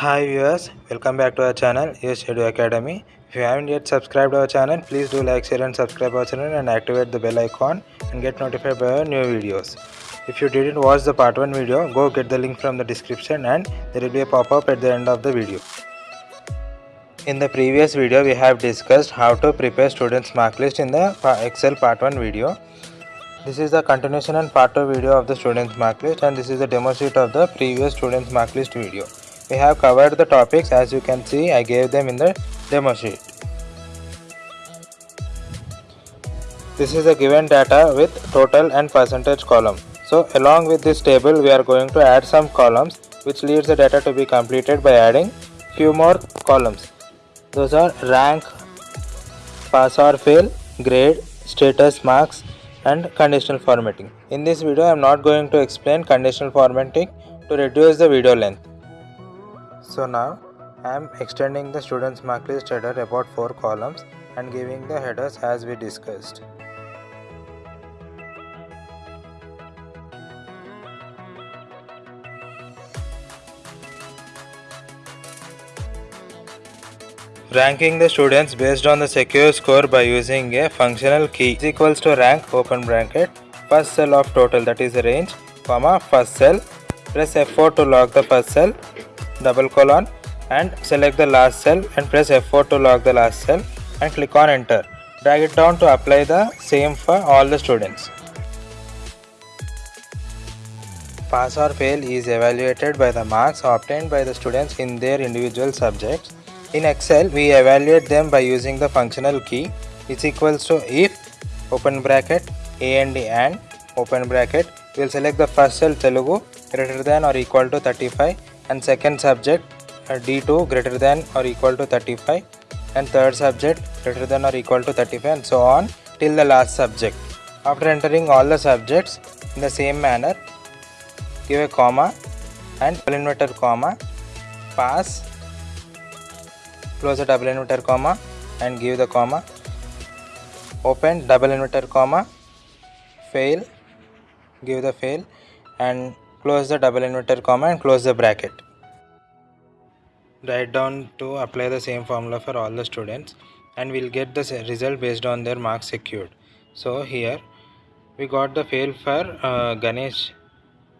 Hi viewers, welcome back to our channel Yes Edu Academy. If you haven't yet subscribed our channel, please do like, share and subscribe our channel and activate the bell icon and get notified by our new videos. If you didn't watch the part 1 video, go get the link from the description and there will be a pop-up at the end of the video. In the previous video, we have discussed how to prepare students mark list in the Excel part 1 video. This is the continuation and part 2 video of the students mark list and this is the demo sheet of the previous students mark list video. We have covered the topics as you can see I gave them in the demo sheet. This is the given data with total and percentage column. So along with this table we are going to add some columns which leads the data to be completed by adding few more columns. Those are rank, pass or fail, grade, status marks and conditional formatting. In this video I am not going to explain conditional formatting to reduce the video length. So now I am extending the students mark list header about 4 columns and giving the headers as we discussed. Ranking the students based on the secure score by using a functional key is equals to rank open bracket first cell of total that is range comma first cell press F4 to lock the first cell double colon and select the last cell and press F4 to lock the last cell and click on enter. Drag it down to apply the same for all the students. Pass or fail is evaluated by the marks obtained by the students in their individual subjects. In Excel, we evaluate them by using the functional key is equals to if open bracket a and d and open bracket. We will select the first cell Telugu greater than or equal to 35 and second subject uh, D2 greater than or equal to 35 and third subject greater than or equal to 35 and so on till the last subject. After entering all the subjects in the same manner, give a comma and double inverted comma, pass, close the double inverted comma and give the comma, open double inverted comma, fail, give the fail and close the double inverted comma and close the bracket. Write down to apply the same formula for all the students and we'll get the result based on their marks secured. So here we got the fail for uh, Ganesh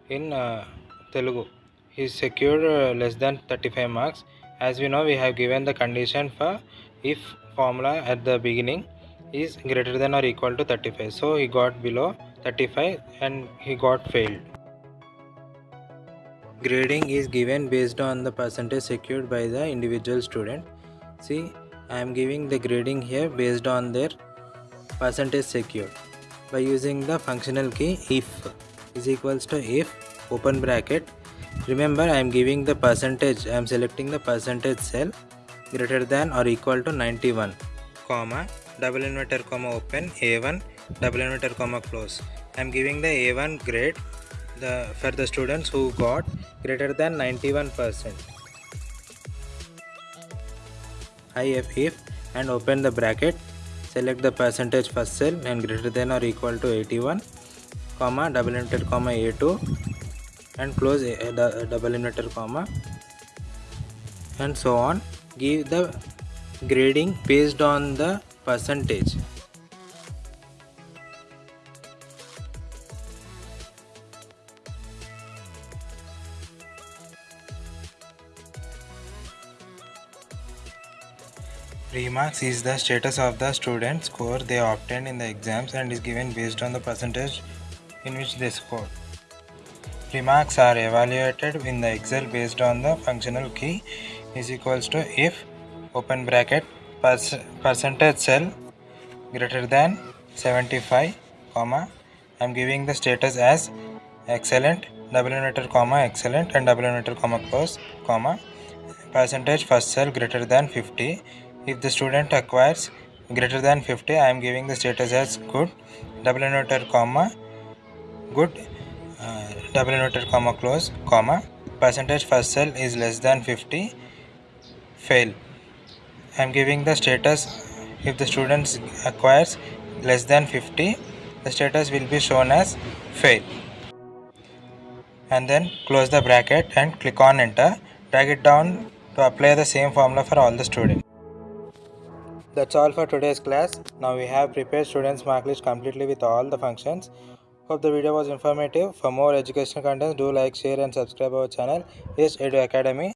in uh, Telugu. He secured uh, less than 35 marks. As we know we have given the condition for if formula at the beginning is greater than or equal to 35 so he got below 35 and he got failed Grading is given based on the percentage secured by the individual student. See, I am giving the grading here based on their percentage secured. By using the functional key if is equals to if open bracket. Remember i am giving the percentage i am selecting the percentage cell greater than or equal to 91 comma double inverted comma open a1 double inverted comma close. I am giving the a1 grade the for the students who got greater than 91 percent. If if and open the bracket. Select the percentage first cell and greater than or equal to 81 comma double inverted comma a2 and close a, a, a double inverted comma and so on. Give the grading based on the percentage Remarks is the status of the student score they obtained in the exams and is given based on the percentage in which they scored. Remarks are evaluated in the Excel based on the functional key is equals to if open bracket percentage cell greater than 75 comma I am giving the status as excellent double inverted comma excellent and double inverted comma close comma percentage first cell greater than 50 if the student acquires greater than 50 I am giving the status as good. Double inverted comma good uh, double inverted comma close comma. Percentage first cell is less than 50 fail. I am giving the status if the student acquires less than 50 the status will be shown as fail. And then close the bracket and click on enter. Drag it down to apply the same formula for all the students. That's all for today's class. Now we have prepared students mark list completely with all the functions. Hope the video was informative. For more educational content, do like, share and subscribe our channel. Yes, Edu Academy.